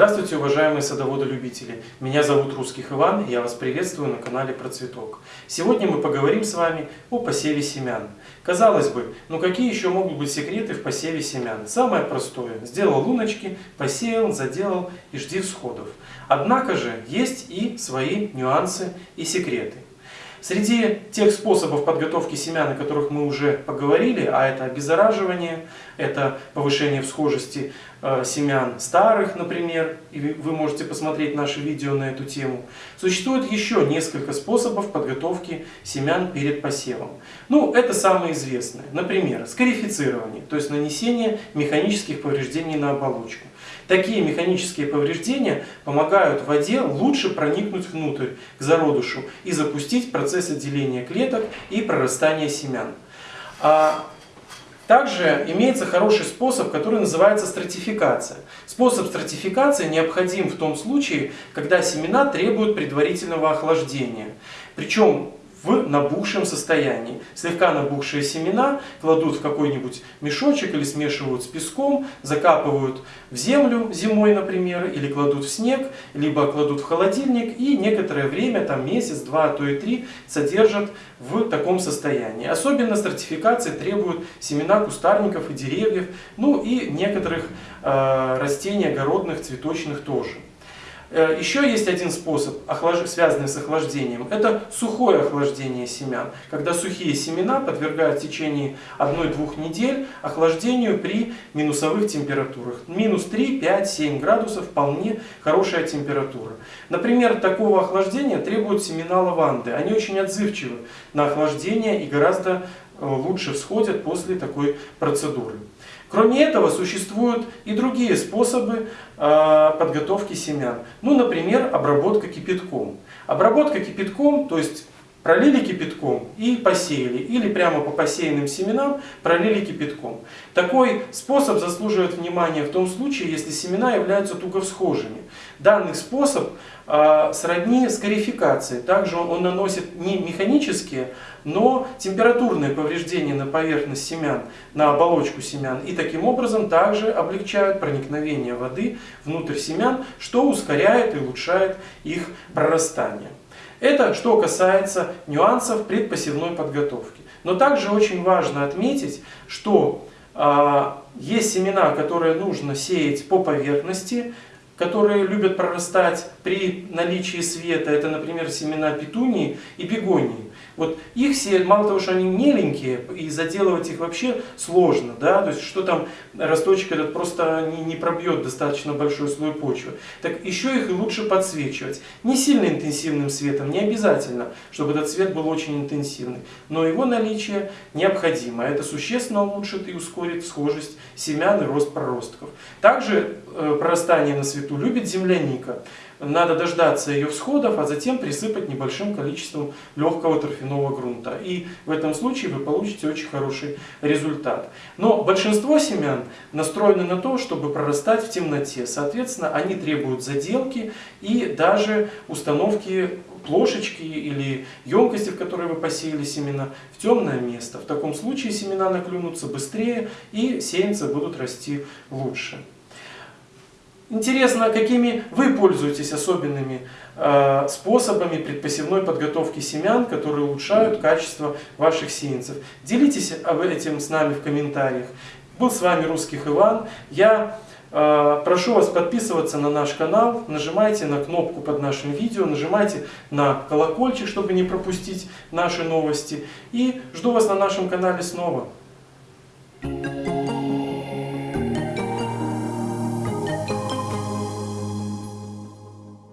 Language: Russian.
Здравствуйте, уважаемые садоводы-любители! Меня зовут Русских Иван, и я вас приветствую на канале Процветок. Сегодня мы поговорим с вами о посеве семян. Казалось бы, ну какие еще могут быть секреты в посеве семян? Самое простое. Сделал луночки, посеял, заделал и жди всходов. Однако же есть и свои нюансы и секреты. Среди тех способов подготовки семян, о которых мы уже поговорили, а это обеззараживание, это повышение всхожести э, семян старых, например, и вы можете посмотреть наши видео на эту тему, существует еще несколько способов подготовки семян перед посевом. Ну, это самые известные. Например, скарифицирование, то есть нанесение механических повреждений на оболочку. Такие механические повреждения помогают воде лучше проникнуть внутрь, к зародышу, и запустить процесс отделения клеток и прорастания семян. Также имеется хороший способ, который называется стратификация. Способ стратификации необходим в том случае, когда семена требуют предварительного охлаждения. Причем в набухшем состоянии. Слегка набухшие семена кладут в какой-нибудь мешочек или смешивают с песком, закапывают в землю зимой, например, или кладут в снег, либо кладут в холодильник и некоторое время, там месяц, два, а то и три, содержат в таком состоянии. Особенно стратификации требуют семена кустарников и деревьев, ну и некоторых э, растений огородных, цветочных тоже. Э, Еще есть один способ, связанный с охлаждением. Это сухое охлаждение семян. Когда сухие семена подвергают в течение 1-2 недель охлаждению при минусовых температурах. Минус 3, 5, 7 градусов вполне хорошая температура. Например, такого охлаждения требуют семена лаванды. Они очень отзывчивы на охлаждение и гораздо э, лучше всходят после такой процедуры. Кроме этого, существуют и другие способы э, подготовки семян. Ну, например, обработка кипятком. Обработка кипятком, то есть пролили кипятком и посеяли, или прямо по посеянным семенам пролили кипятком. Такой способ заслуживает внимания в том случае, если семена являются туго всхожими. Данный способ э, сродни скарификации. Также он, он наносит не механические, но температурные повреждения на поверхность семян, на оболочку семян. И таким образом также облегчают проникновение воды внутрь семян, что ускоряет и улучшает их прорастание. Это что касается нюансов предпосевной подготовки. Но также очень важно отметить, что э, есть семена, которые нужно сеять по поверхности, которые любят прорастать при наличии света. Это, например, семена петунии и бегонии. Вот их сеять, мало того, что они меленькие, и заделывать их вообще сложно, да, то есть что там росточек этот просто не, не пробьет достаточно большой слой почвы. Так еще их и лучше подсвечивать. Не сильно интенсивным светом, не обязательно, чтобы этот свет был очень интенсивный, но его наличие необходимо. Это существенно улучшит и ускорит схожесть семян и рост проростков. Также э, прорастание на свету любит земляника. Надо дождаться ее всходов, а затем присыпать небольшим количеством легкого торфяного грунта. И в этом случае вы получите очень хороший результат. Но большинство семян настроены на то, чтобы прорастать в темноте. Соответственно, они требуют заделки и даже установки плошечки или емкости, в которой вы посеяли семена, в темное место. В таком случае семена наклюнутся быстрее и сеянцы будут расти лучше. Интересно, какими вы пользуетесь особенными э, способами предпосевной подготовки семян, которые улучшают качество ваших сеянцев. Делитесь об этом с нами в комментариях. Был с вами Русских Иван. Я э, прошу вас подписываться на наш канал, нажимайте на кнопку под нашим видео, нажимайте на колокольчик, чтобы не пропустить наши новости. И жду вас на нашем канале снова. Thank you.